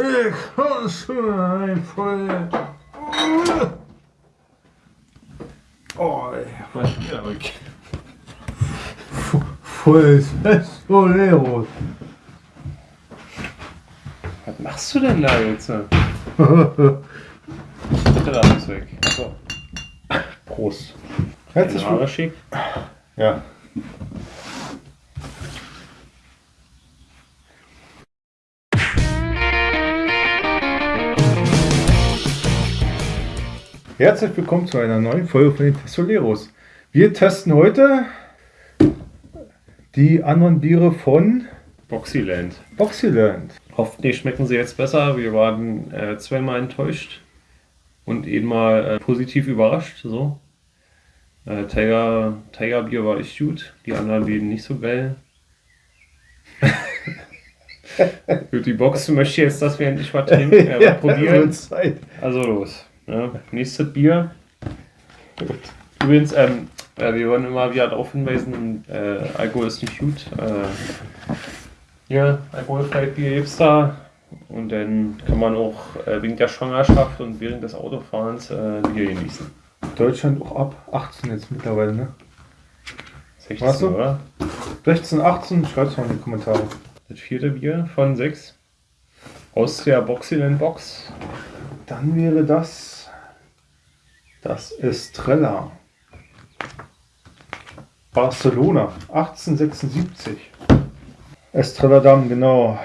Ich hasse voll. Oh, Was ist hier weg? voll Soleros. Was machst du denn da jetzt? Bitte da alles weg. So. Prost. Herzlich willkommen. Ja. Herzlich willkommen zu einer neuen Folge von den Testoleros. Wir testen heute die anderen Biere von Boxyland. Boxyland. Hoffentlich schmecken sie jetzt besser. Wir waren äh, zweimal enttäuscht und einmal äh, positiv überrascht. So. Äh, Tiger, Tiger Bier war echt gut, die anderen beiden nicht so geil. Für die Box möchte ich jetzt, dass wir endlich was trinken, äh, was probieren. Zeit. Also los. Ja, nächstes Bier. Übrigens, ähm, äh, wir wollen immer wieder darauf hinweisen, äh, Alkohol ist nicht gut. Äh, ja, alkoholfreies Bier gibt's da. Und dann kann man auch äh, wegen der Schwangerschaft und während des Autofahrens äh, Bier genießen. Deutschland auch ab 18 jetzt mittlerweile, ne? 16, Was so? oder? 16, 18, schreibt's mal in die Kommentare. Das vierte Bier von sechs. Aus der Boxyland Box. Dann wäre das das Estrella. Barcelona, 1876. Estrella Damm, genau.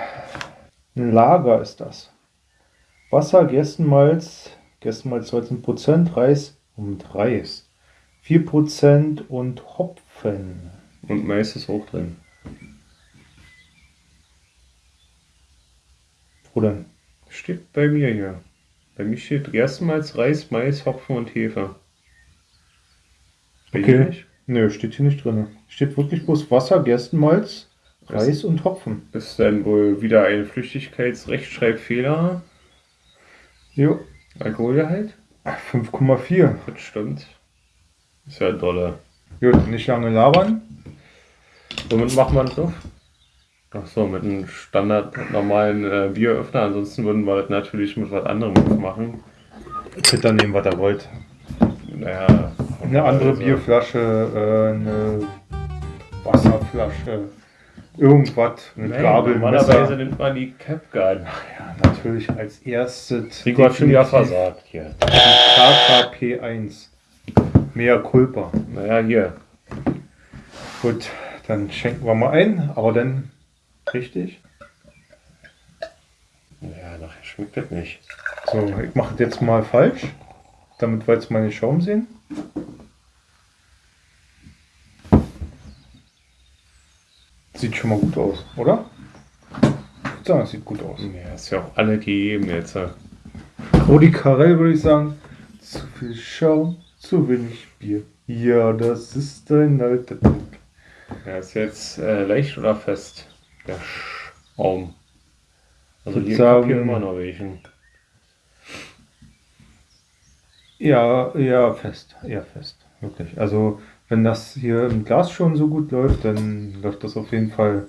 Ein Lager ist das. Wasser, Gerstenmalz, Gerstenmalz 13%, Reis und Reis. 4% und Hopfen. Und Mais ist auch drin. Wo denn? Steht bei mir hier. Bei mir steht erstmals Reis, Mais, Hopfen und Hefe. Bei dir Okay. nicht? Nö, steht hier nicht drin. Steht wirklich bloß Wasser, Gerstenmalz, Reis und Hopfen. Ist dann wohl wieder ein Flüchtigkeitsrechtschreibfehler. Jo, Alkoholgehalt? 5,4. Das stimmt. Ist ja dolle. Gut, nicht lange labern. Womit macht man das auf? Ach so, mit einem standard normalen äh, Bieröffner. Ansonsten würden wir das natürlich mit was anderem aufmachen. Könnt dann nehmen, was ihr wollt. Naja. Eine andere also- Bierflasche, äh, eine Wasserflasche, irgendwas, eine Nein, Gabel, normalerweise Messer. nimmt man die Capgun. Ja, natürlich als erstes Rico hat schon wieder definitiv versagt hier. die KKP1. Mehr Culpa. Naja, hier. Gut, dann schenken wir mal ein, aber dann richtig. Ja, nachher schmeckt das nicht. So, ich mache das jetzt mal falsch, damit wir jetzt den Schaum sehen. Sieht schon mal gut aus, oder? Ich würde sagen, es sieht gut aus. Ja, ist ja auch alle gegeben jetzt. Rudi Carell würde ich sagen, zu viel Schaum, zu wenig Bier. Ja, das ist ein alter Trick. Ja, ist jetzt äh, leicht oder fest? Der Schaum. Also Ich hier kapieren sagen- immer noch welchen. Ja, ja, fest. Ja, fest. Wirklich. Also, wenn das hier im Glas schon so gut läuft, dann läuft das auf jeden Fall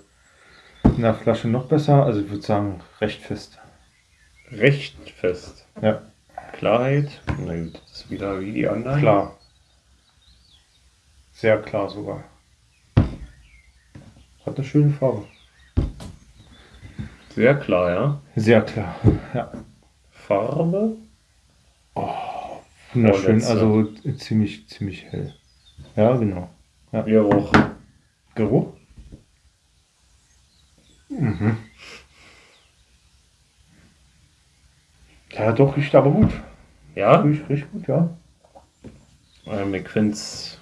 in der Flasche noch besser. Also, ich würde sagen, recht fest. Recht fest. Ja, Klarheit. Nein, das ist wieder wie die anderen. klar. Sehr klar sogar. Hat eine schöne Farbe. Sehr klar, ja. Sehr klar. Ja. Farbe. Wunderschön, Vorletzte. also ziemlich, ziemlich hell. Ja, genau. Geruch. Geruch? Mhm. Ja, doch, riecht aber gut. Ja? Riecht, riecht gut, ja. Ähm, ich find's.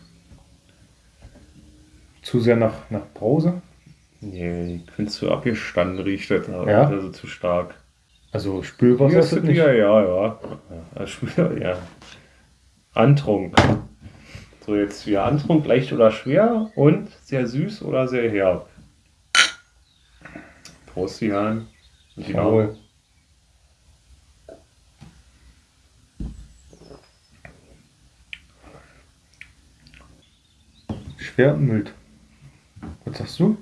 Zu sehr nach, nach Brause. Nee, ich find's zu abgestanden riecht das. Ja? Also zu stark. Also Spülwasser Ja, ist das nicht. ja, ja, ja. ja. Schwer, ja. Antrunk. So, jetzt wieder Antrunk, leicht oder schwer und sehr süß oder sehr herb. Prost, Jan. Und die Jawohl. Schwer und mild. Was sagst du?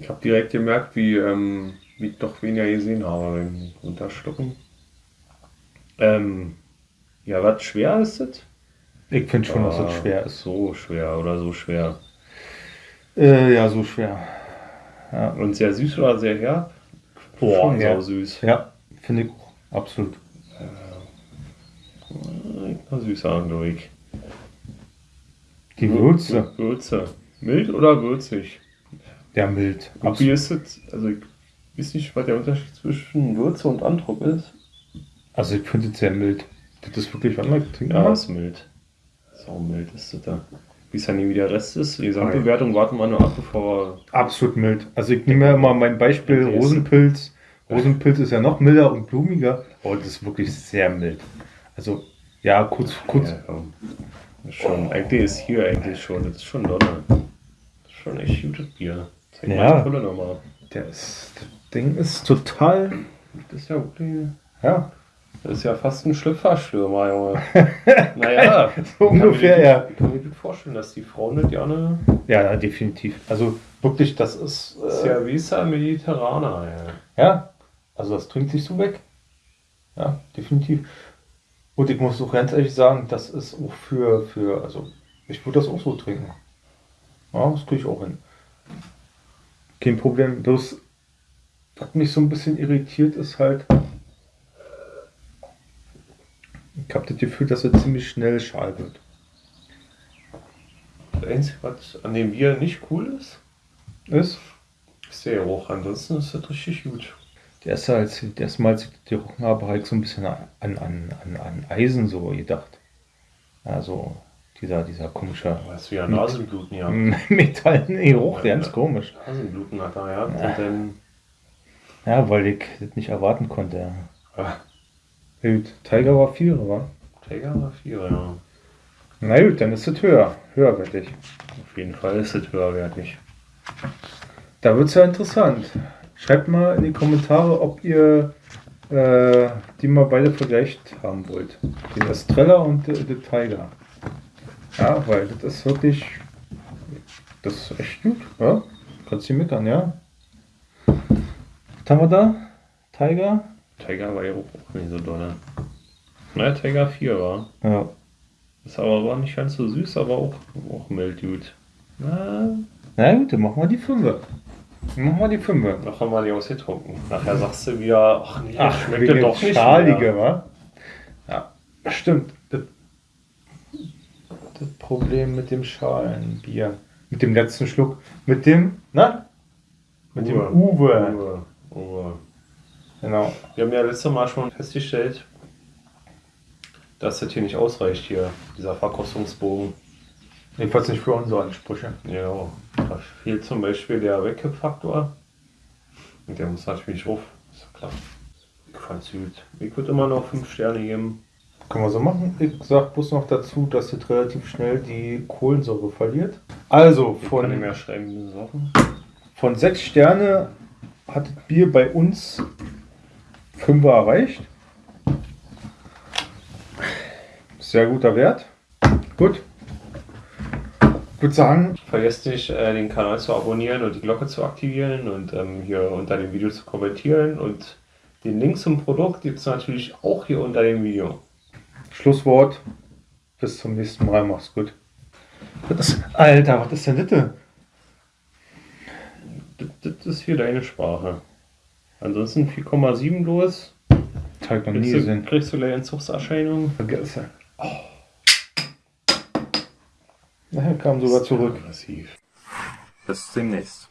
Ich habe direkt gemerkt, wie ähm, wie ich doch weniger gesehen habe Runterschlucken. Ähm, ja, was schwer ist das? Ich finde schon, dass das schwer ist. So schwer oder so schwer. Äh, ja, so schwer. Ja, Und sehr süß oder sehr herb? Boah, Schon ja. süß. ja finde ich auch. Absolut. Na, süßer, glaube ich. Die Würze, Würze. Mild oder würzig? Der mild. Absolut. wie ist es? Also, ich weiß nicht, was der Unterschied zwischen Würze und Andruck ist. Also ich finde es sehr mild. Das ist wirklich, warte mal, trink Ja, ist mild. Sau mild ist das da. Wie es dann nie wieder Rest ist. Die Gesamtbewertung warten wir nur ab, bevor Absolut mild. Also ich nehme ja immer mein Beispiel Okay, Rosenpilz. Rosenpilz ist ja noch milder und blumiger, aber das ist wirklich sehr mild. Also ja, kurz, kurz. Ja, komm. Schon, eigentlich ist hier eigentlich schon, das ist schon Donner. Das ist schon echt gutes Bier. Zeig Ja. mal die nochmal. Das Ding ist total, Das ist ja wirklich, ja, das ist ja fast ein Schlüpferstürmer, Junge. naja, so ungefähr, ja. Ich kann mir gut vorstellen, dass die Frauen das gerne, Ja, ja, definitiv. Also wirklich, das ist, das ist äh, ja Visa Mediterraner, ja. ja, also das trinkt sich so weg. Ja, definitiv. Und ich muss auch ganz ehrlich sagen, das ist auch für, für, also ich würde das auch so trinken. Ja, das kriege ich auch hin. Kein Problem. Bloß, was mich so ein bisschen irritiert, ist halt, ich habe das Gefühl, dass er ziemlich schnell schal wird. Das Einzige, was an dem Bier nicht cool ist, Ist? ist der Geruch. Ansonsten ist das richtig gut. Der erste, als ich das erste Mal, als ich die gerochen habe, ich so ein bisschen an, an, an, an Eisen so gedacht. Also dieser, dieser komische Du hast wieder Nasenbluten, ja. metallene Geruch, ganz komisch. Nasenbluten hat er dann, Ja, weil ich das nicht erwarten konnte. ah, Gut, Tiger war 4, wa? Träger war 4, ja. Na gut, dann ist es höher. Höherwertig. Auf jeden Fall ist das höherwertig. Da wird es ja interessant. Schreibt mal in die Kommentare, ob ihr äh, die mal beide vergleicht haben wollt. Den Estrella und äh, den Tiger. Ja, weil das ist wirklich. Das ist echt gut, ja? Kannst du meckern, ja? Was haben wir da? Tiger? Tiger war ja auch nicht so doll. Na, Tiger 4 war. Ja. Ist aber war nicht ganz so süß, aber auch, auch mild gut. Na, Na gut, dann machen wir die 5. Machen wir die 5. noch haben wir die ausgetrunken. Nachher sagst du wieder, ach nee, Ach, schmeckt wegen das doch nicht mehr. wa? Ja, stimmt. Das, Problem mit dem Schalenbier. Mit dem letzten Schluck. Mit dem, na? Mit dem Uwe. Uwe. Uwe. Genau. Wir haben ja letztes Mal schon festgestellt, dass das hier nicht ausreicht, hier, dieser Verkostungsbogen. Jedenfalls nicht für unsere Ansprüche. Genau. Da fehlt zum Beispiel der Wegkippfaktor. Und der muss natürlich hoch. Ist ja klar. Ich fand's gut. Ich würde immer noch 5 Sterne geben. Können wir so machen. Ich sag bloß noch dazu, dass es relativ schnell die Kohlensäure verliert. Also Ich kann von, schreiben, von 6 Sterne hat das Bier bei uns 5 erreicht. Sehr guter Wert. Gut. Ich würde sagen, Vergesst nicht, äh, den Kanal zu abonnieren und die Glocke zu aktivieren und ähm, hier unter dem Video zu kommentieren. Und den Link zum Produkt gibt es natürlich auch hier unter dem Video. Schlusswort. Bis zum nächsten Mal. Mach's gut. Ist, Alter, was ist denn das? Das, das ist hier deine Sprache. Ansonsten 4,7 los. Das ich noch nie Kriegst du, gesehen. kriegst du gleich Entzugserscheinungen? Vergessen. Na, er kam sogar zurück. Aggressiv. Bis demnächst.